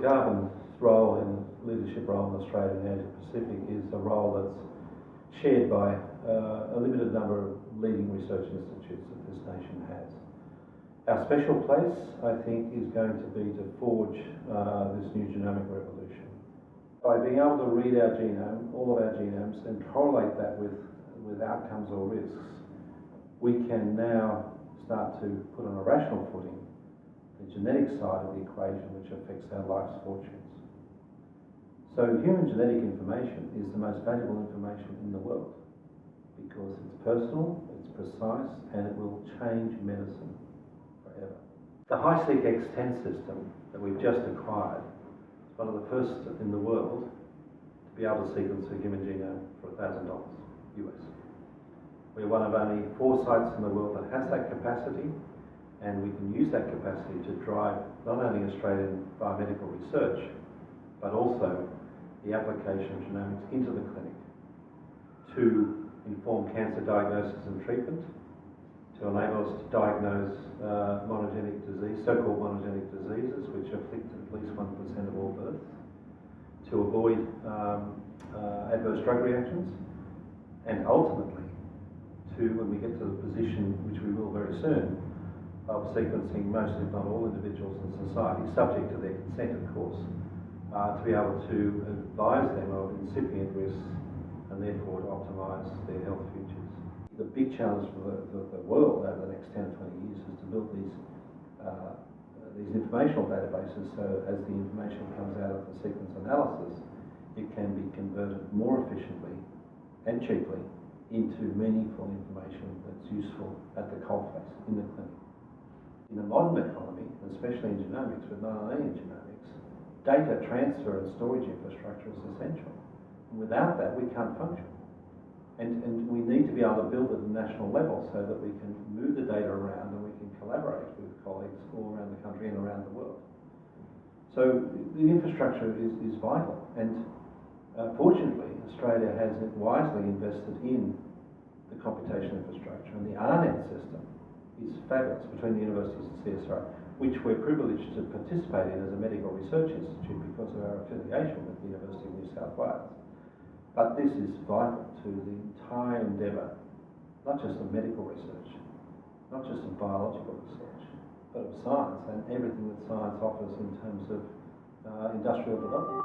Garvan's role and leadership role in Australia and the Asia Pacific is a role that's shared by uh, a limited number of leading research institutes that this nation has. Our special place, I think, is going to be to forge uh, this new genomic revolution. By being able to read our genome, all of our genomes, and correlate that with, with outcomes or risks, we can now start to put on a rational footing the genetic side of the equation which affects our life's fortunes. So human genetic information is the most valuable information in the world because it's personal, it's precise, and it will change medicine forever. The HiSeq X10 system that we've just acquired is one of the first in the world to be able to sequence a human genome for $1,000 US. We're one of only four sites in the world that has that capacity, and we can use that capacity to drive not only Australian biomedical research, but also the application of genomics into the clinic to inform cancer diagnosis and treatment, to enable us to diagnose uh, monogenic disease, so-called monogenic diseases, which afflict at least 1% of all births, to avoid um, uh, adverse drug reactions, and ultimately to, when we get to the position, which we will very soon, of sequencing most, if not all, individuals in society, subject to their consent, of course, uh, to be able to advise them of incipient risks and therefore to optimise their health futures. The big challenge for the, the, world over the next 10 or 20 years is to build these uh, these informational databases so as the information comes out of the sequence analysis, it can be converted more efficiently and cheaply into meaningful information that's useful at the coalface in the clinic. In a modern economy, especially in genomics, not only in genomics, data transfer and storage infrastructure is essential. And without that, we can't function. And, and we need to be able to build at a national level so that we can move the data around and we can collaborate with colleagues all around the country and around the world. So the infrastructure is, is vital. And uh, fortunately, Australia has wisely invested in the computation infrastructure and the AARNet system is fabulous between the universities and CSIRO, which we're privileged to participate in as a medical research institute because of our affiliation with the University of New South Wales. But this is vital to the entire endeavour, not just of medical research, not just of biological research, but of science and everything that science offers in terms of uh, industrial development.